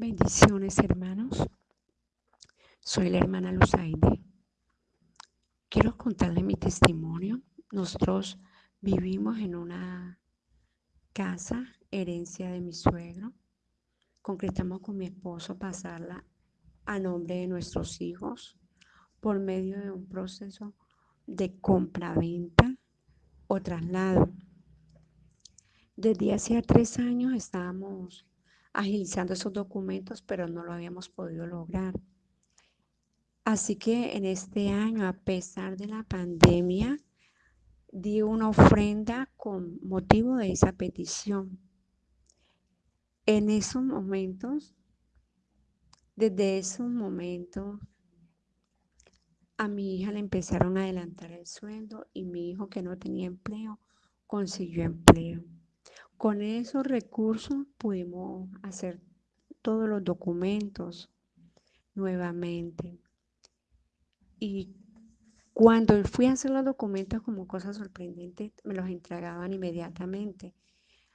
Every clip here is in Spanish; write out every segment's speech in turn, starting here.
Bendiciones, hermanos. Soy la hermana Luzaide. Quiero contarle mi testimonio. Nosotros vivimos en una casa, herencia de mi suegro. Concretamos con mi esposo pasarla a nombre de nuestros hijos por medio de un proceso de compra-venta o traslado. Desde hace tres años estábamos agilizando esos documentos, pero no lo habíamos podido lograr. Así que en este año, a pesar de la pandemia, di una ofrenda con motivo de esa petición. En esos momentos, desde esos momentos, a mi hija le empezaron a adelantar el sueldo y mi hijo que no tenía empleo consiguió empleo. Con esos recursos pudimos hacer todos los documentos nuevamente. Y cuando fui a hacer los documentos como cosa sorprendente, me los entregaban inmediatamente.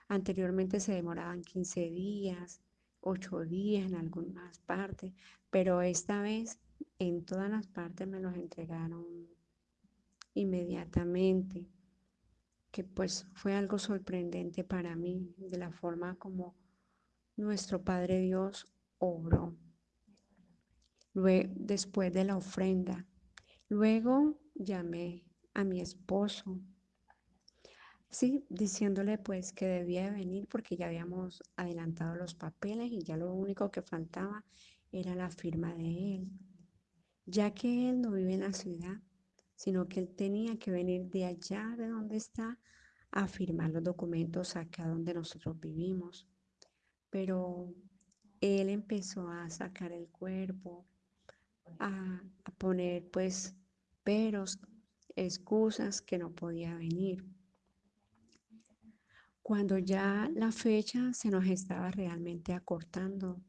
Anteriormente se demoraban 15 días, 8 días en algunas partes, pero esta vez en todas las partes me los entregaron inmediatamente que pues fue algo sorprendente para mí de la forma como nuestro Padre Dios obró. Luego, después de la ofrenda, luego llamé a mi esposo, sí, diciéndole pues que debía venir porque ya habíamos adelantado los papeles y ya lo único que faltaba era la firma de él, ya que él no vive en la ciudad, sino que él tenía que venir de allá de donde está a firmar los documentos acá donde nosotros vivimos. Pero él empezó a sacar el cuerpo, a, poner pues peros, excusas que no podía venir. Cuando ya la fecha se nos estaba realmente acortando,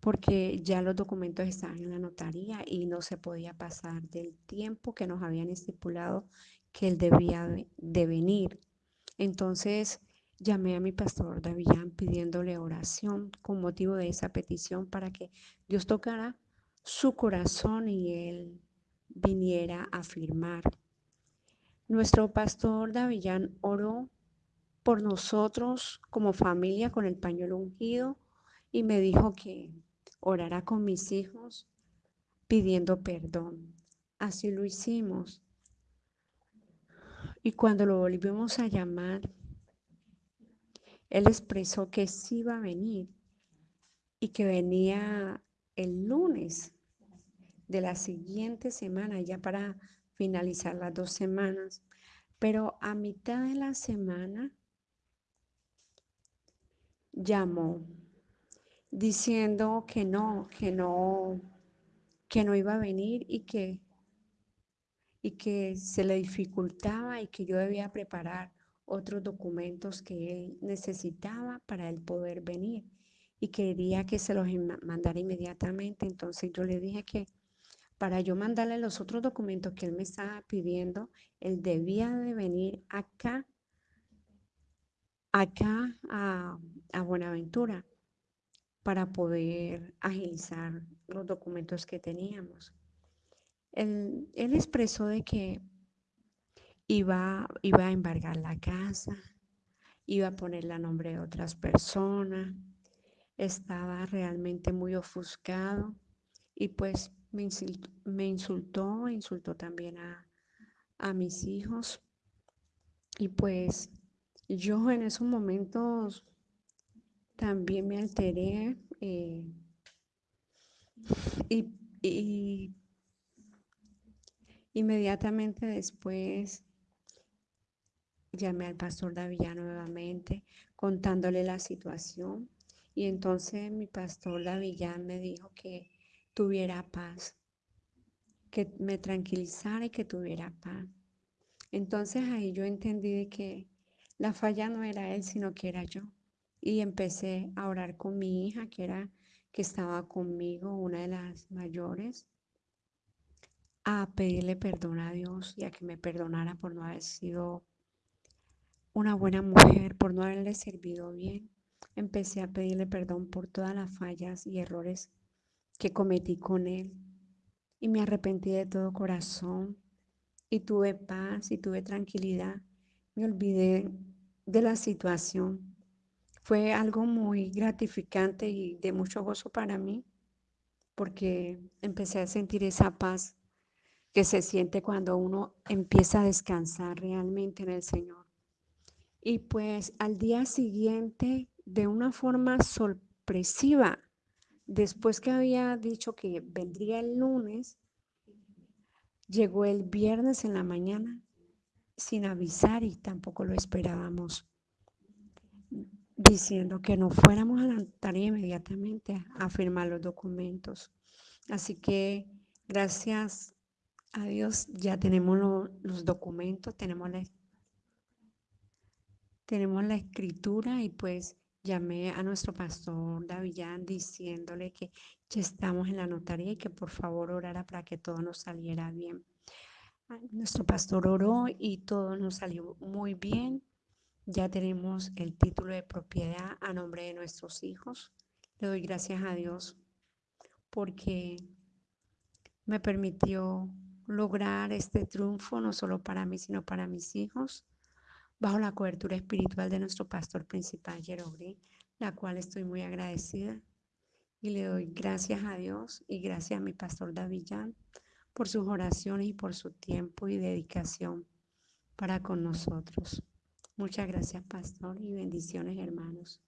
porque ya los documentos estaban en la notaría y no se podía pasar del tiempo que nos habían estipulado que él debía de venir. Entonces llamé a mi pastor Davillán pidiéndole oración con motivo de esa petición para que Dios tocara su corazón y él viniera a firmar. Nuestro pastor Davillán oró por nosotros como familia con el pañuelo ungido y me dijo que orara con mis hijos pidiendo perdón. Así lo hicimos. Y cuando lo volvimos a llamar, él expresó que sí iba a venir y que venía el lunes de la siguiente semana, ya para finalizar las dos semanas. Pero a mitad de la semana llamó diciendo que no, que no, que no iba a venir y que, y que se le dificultaba y que yo debía preparar otros documentos que él necesitaba para él poder venir y quería que se los mandara inmediatamente. Entonces yo le dije que para yo mandarle los otros documentos que él me estaba pidiendo, él debía de venir acá, acá a, a Buenaventura para poder agilizar los documentos que teníamos. Él, expresó de que iba, iba a embargar la casa, iba a ponerle a nombre de otras personas, estaba realmente muy ofuscado y pues me insultó, insultó, también a mis hijos y pues yo en esos momentos también me alteré eh, y, y, inmediatamente después llamé al pastor Davillano nuevamente contándole la situación y entonces mi pastor Davillán me dijo que tuviera paz, que me tranquilizara y que tuviera paz. Entonces ahí yo entendí que la falla no era él, sino que era yo y empecé a orar con mi hija, que era que estaba conmigo, una de las mayores, a pedirle perdón a Dios y a que me perdonara por no haber sido una buena mujer, por no haberle servido bien. empecé a pedirle perdón por todas las fallas y errores que cometí con él. Y me arrepentí de todo corazón y tuve paz y tuve tranquilidad. Me olvidé de la situación. Fue algo muy gratificante y de mucho gozo para mí porque empecé a sentir esa paz que se siente cuando uno empieza a descansar realmente en el Señor. Y pues al día siguiente, de una forma sorpresiva, después que había dicho que vendría el lunes, llegó el viernes en la mañana sin avisar y tampoco lo esperábamos, diciendo que no fuéramos a la notaría inmediatamente a firmar los documentos. Así que gracias a Dios ya tenemos los documentos, tenemos la, tenemos la escritura y pues llamé a nuestro pastor Davillán diciéndole que ya estamos en la notaría y que por favor orara para que todo nos saliera bien. Nuestro pastor oró y todo nos salió muy bien. Ya tenemos el título de propiedad a nombre de nuestros hijos. Le doy gracias a Dios porque me permitió lograr este triunfo no solo para mí, sino para mis hijos, bajo la cobertura espiritual de nuestro pastor principal, Jerogri, la cual estoy muy agradecida. Y le doy gracias a Dios y gracias a mi pastor Davillán por sus oraciones y por su tiempo y dedicación para con nosotros. Muchas gracias, pastor, y bendiciones, hermanos.